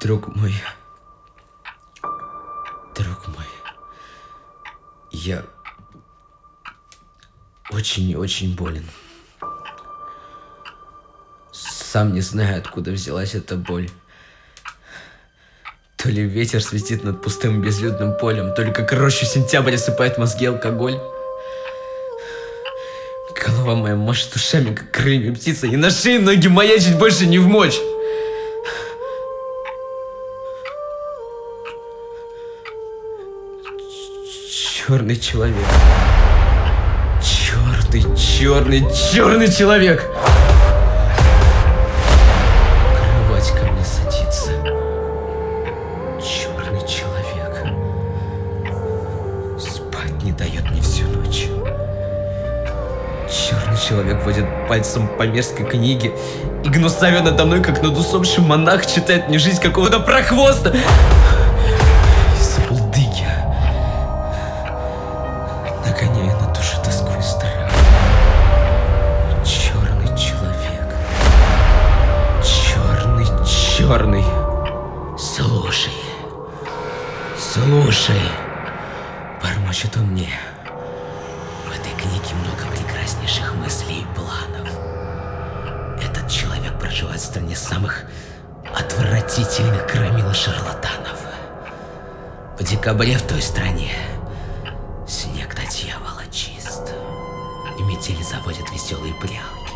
Друг мой. Друг мой. Я очень и очень болен. Сам не знаю, откуда взялась эта боль. То ли ветер светит над пустым безлюдным полем, то как рощу сентябрь осыпает мозги алкоголь. Голова моя машет ушами, как крыльями птица, и на шее ноги маячить больше не в мочь. Черный человек. Черный, черный, черный человек. Кровать ко мне садится. Черный человек. Спать не дает мне всю ночь. Черный человек водит пальцем по мерзкой книге и гнусавя надо мной, как над усопшим монах, читает мне жизнь какого-то прохвоста. Слушай. Бормочет он мне. В этой книге много прекраснейших мыслей и планов. Этот человек проживает в стране самых отвратительных громил шарлатанов. В декабре в той стране снег до дьявола чист. И метели заводят веселые прялки.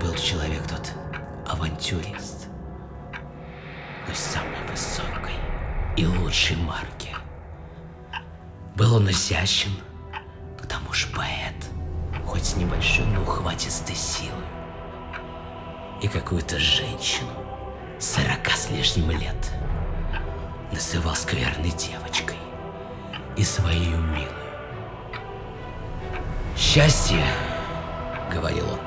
Был человек тот авантюрист. Но самой высокой и лучшей марки. Был он изящен, к тому же поэт, хоть с небольшой, но ухватистой силой. И какую-то женщину, сорока с лишним лет, называл скверной девочкой и своей милой. «Счастье, — говорил он,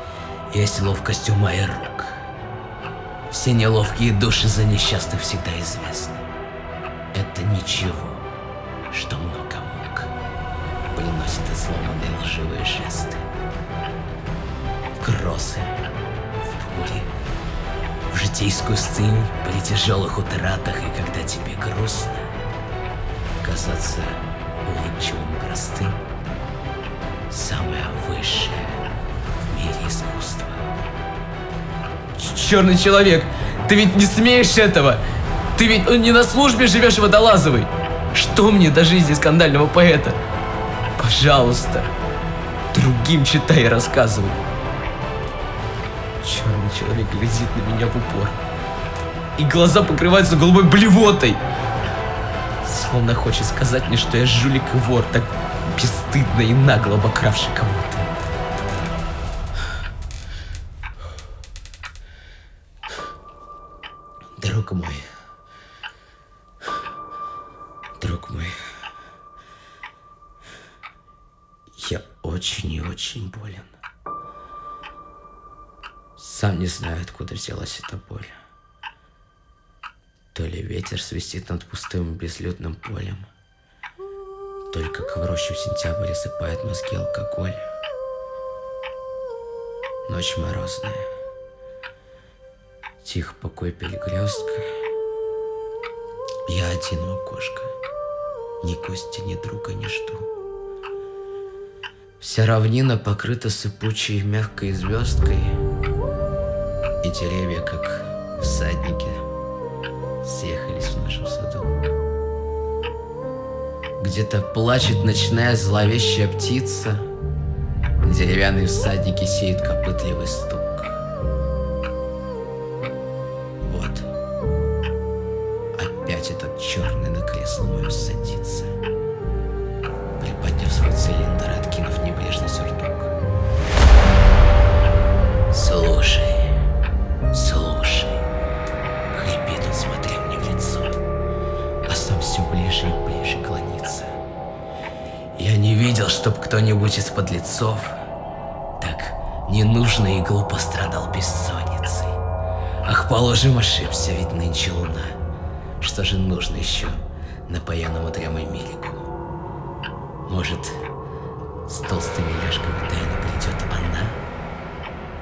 — есть ловкость ума и рук. Все неловкие души за несчастных всегда известны. Это ничего, что много мук приносит изломанные лживые жесты. В грозы, в бури, в житейскую стынь при тяжелых утратах и когда тебе грустно, казаться улыбчивым простым самое высшее в мире искусства. Черный человек, ты ведь не смеешь этого! Ты ведь ну, не на службе живешь в Водолазовой! Что мне до жизни скандального поэта? Пожалуйста, другим читай и рассказывай. Черный человек глядит на меня в упор. И глаза покрываются голубой блевотой. Словно хочет сказать мне, что я жулик и вор, так бесстыдно и нагло обокравший кого-то. Друг мой. Я очень и очень болен. Сам не знаю, откуда взялась эта боль. То ли ветер свистит над пустым безлюдным полем, то ли как в рощу в сентябре сыпает мозги алкоголь. Ночь морозная. Тих покой перекрестка. Я один у окошка. Ни гостя, ни друга жду. Вся равнина покрыта сыпучей мягкой звездкой. И деревья, как всадники, съехались в нашем саду. Где-то плачет ночная зловещая птица. Деревянные всадники сеют копытливый стук. Вот. Опять этот черный на кресло мое Я не видел, чтоб кто-нибудь из подлецов так ненужно и глупо страдал бессонницей. Ах, положим, ошибся, ведь нынче луна. Что же нужно еще напоенному драмой милику? Может, с толстыми ляжками тайно придет она,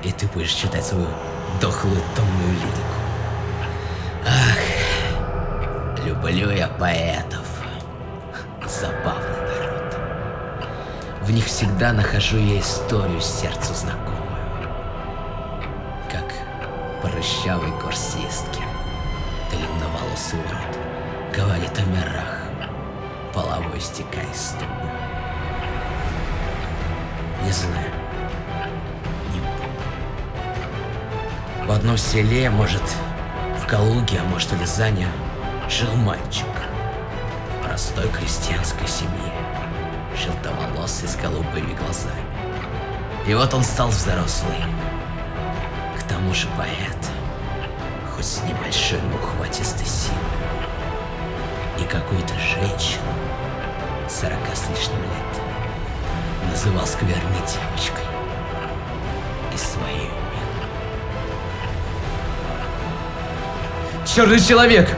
и ты будешь читать свою дохлую томную лирику. Ах, люблю я поэтов. В них всегда нахожу я историю сердцу знакомую. Как прыщавый курсистки, длинноволосый урод, говорит о мирах, половой стекая из стуба. Не знаю. Не помню. В одном селе, может, в Калуге, а может, в Рязани, жил мальчик простой крестьянской семье, желтоволосый с голубыми глазами. И вот он стал взрослый. К тому же поэт, хоть с небольшой, но ухватистой силой. И какую-то женщину, сорока с лишним лет, называл скверной девочкой и своей Черный человек!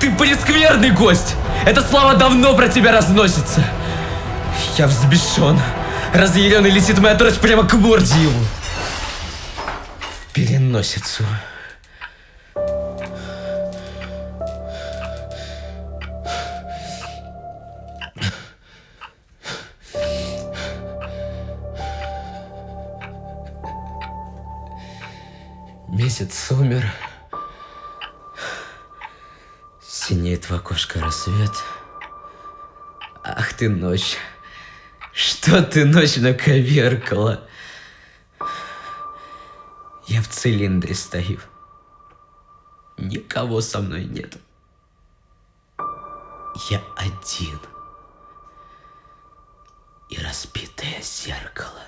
Ты прескверный гость! Эта слава давно про тебя разносится! Я взбешен. Разъяренный летит моя трость прямо к морде его. В переносицу. Месяц умер. Синеет в окошко рассвет. Ах ты ночь. Что ты ночь наковеркала? Я в цилиндре стою. Никого со мной нет. Я один. И разбитое зеркало.